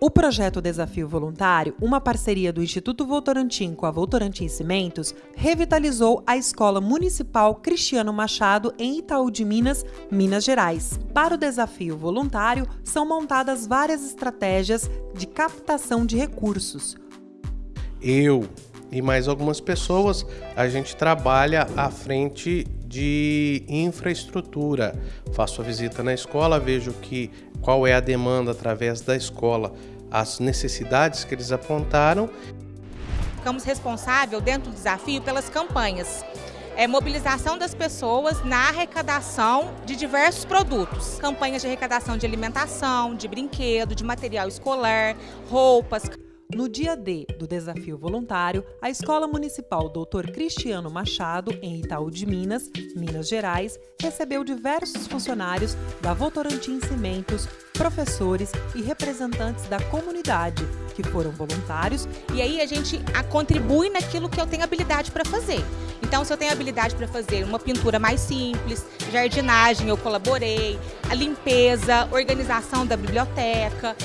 O projeto Desafio Voluntário, uma parceria do Instituto Votorantim com a Votorantim Cimentos, revitalizou a Escola Municipal Cristiano Machado em Itaú de Minas, Minas Gerais. Para o Desafio Voluntário, são montadas várias estratégias de captação de recursos. Eu e mais algumas pessoas, a gente trabalha à frente de infraestrutura. Faço a visita na escola, vejo que qual é a demanda através da escola as necessidades que eles apontaram. Ficamos responsáveis dentro do desafio pelas campanhas. É, mobilização das pessoas na arrecadação de diversos produtos. Campanhas de arrecadação de alimentação, de brinquedo, de material escolar, roupas. No dia D do desafio voluntário, a Escola Municipal Dr. Cristiano Machado, em Itaú de Minas, Minas Gerais, recebeu diversos funcionários da Votorantim Cimentos, professores e representantes da comunidade que foram voluntários. E aí a gente contribui naquilo que eu tenho habilidade para fazer. Então, se eu tenho habilidade para fazer uma pintura mais simples, jardinagem, eu colaborei, a limpeza, organização da biblioteca.